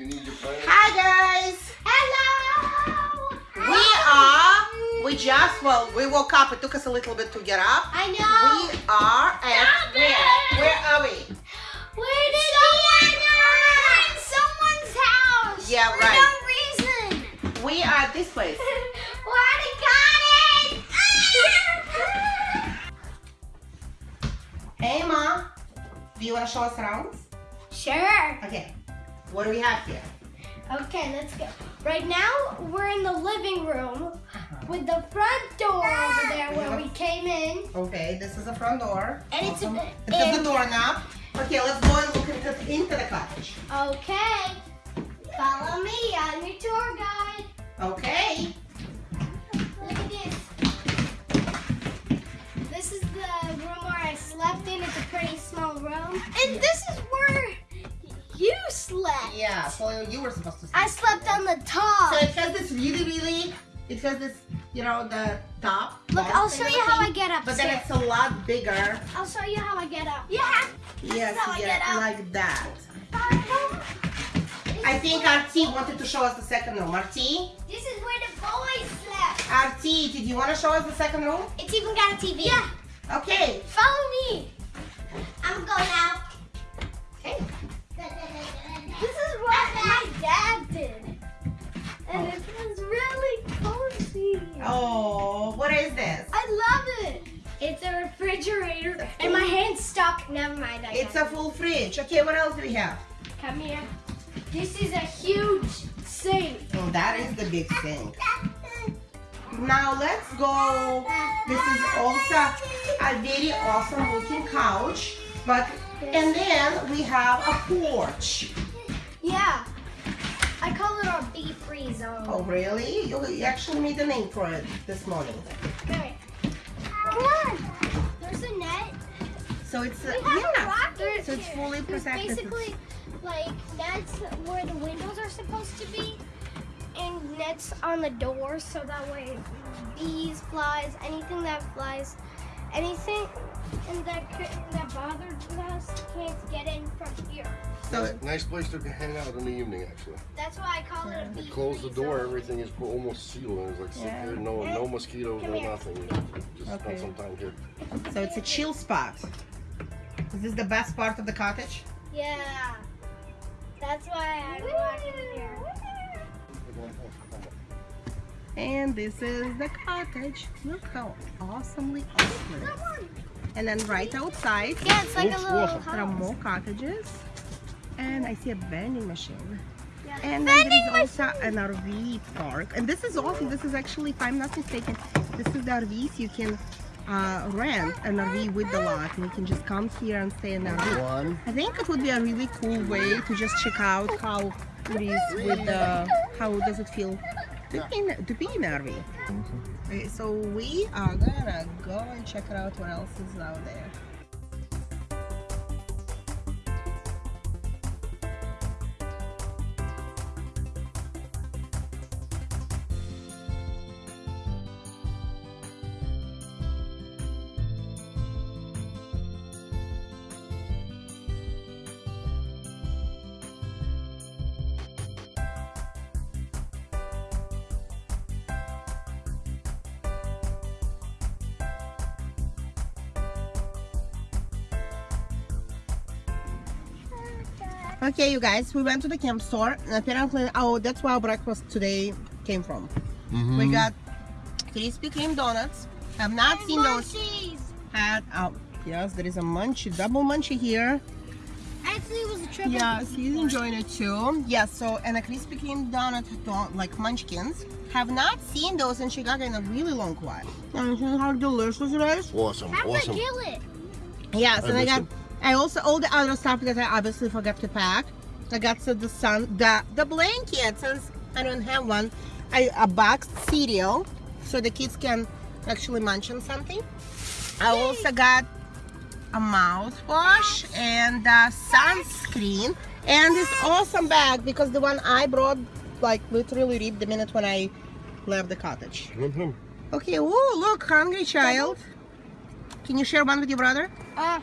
you need your plan. Hi guys! Hello! We are, we just, well, we woke up. It took us a little bit to get up. I know. We are at, Stop where? it! Where are we? Where did We're in someone's house. Yeah, for right. no reason. We are at this place. We're at a cottage. Hey Ma, do you want to show us around? sure. Okay, what do we have here? Okay, let's go. Right now, we're in the living room uh-huh. with the front door over there where we came in. Okay, this is the front door. And it's a- Awesome. It has the doorknob. Okay, let's go and look into, into the cottage. Okay. Follow me. I'm your tour guide. Okay. Look at this. This is the room where I slept in. It's a pretty You were supposed to see. I slept on the top. So it has this really, really, it has this, you know, the top. Look, I'll show you how I get get But then it's a lot bigger. I'll show you how I get up. Yeah. Yes, how I yeah, get up. like that. I think RT wanted to show us the second room. RT? This is where the boys slept. RT, did you want to show us the second room? It's even got a TV. Yeah. Okay. Follow me. Refrigerator. And my hand's stuck. Never mind. I It's a full fridge. Okay, what else do we have? Come here. This is a huge sink. Oh, that is the big sink. Now let's go. This is also a very awesome looking couch. But and then we have a porch. Yeah. I call it our bee-free zone. Oh really? You you actually made a name for it this morning. Okay. Come on. There's a net. So it's uh, We have a yeah. rocket So it's fully There's protected. basically like that's where the windows are supposed to be, and nets on the doors so that way bees, flies, anything that flies, anything and that that bothers us can't get in from here. So Nice place to hang out in the evening, actually. That's why I call it a bee. You close the door, everything is almost sealed, and it's like Yeah. there, no, no mosquitoes, Come no nothing. Just Okay. spend some time here. so it's a chill spot. Is this the best part of the cottage? Yeah. That's why I want it here. And this is the cottage. Look how awesomely awesome it is. And then right outside, Yeah, it's like a little awesome. there are more cottages. And I see a vending machine. Yeah. And then there is also an RV park. And this is awesome. This is actually, if I'm not mistaken, this is the RVs you can uh, rent an RV with the lot. And you can just come here and stay in the RV. One. I think it would be a really cool way to just check out how it is with the, how does it feel to be in, to be in RV. Okay, so we are gonna go and check it out what else is out there. Okay, you guys, we went to the camp store. And apparently, oh, that's where our breakfast today came from. Mm-hmm. We got Krispy Kreme donuts. I have not seen those. Munchies. Had oh, yes, there is a munchie, double munchie here. Actually, it was a triple. Yes, he's enjoying it too. Yes, so and a Krispy Kreme donut, don- like munchkins. Have not seen those in Chicago in a really long while. And see how delicious it is. Awesome, Have awesome. the gillet. Yes, I and I got, I also all the other stuff that I obviously forgot to pack. I got so the sun, the the blanket since I don't have one. I a boxed cereal so the kids can actually munch on something. I also got a mouthwash and uh, sunscreen and this awesome bag because the one I brought like literally ripped the minute when I left the cottage. Mhm. Okay, oh look, hungry child. Can you share one with your brother? Uh,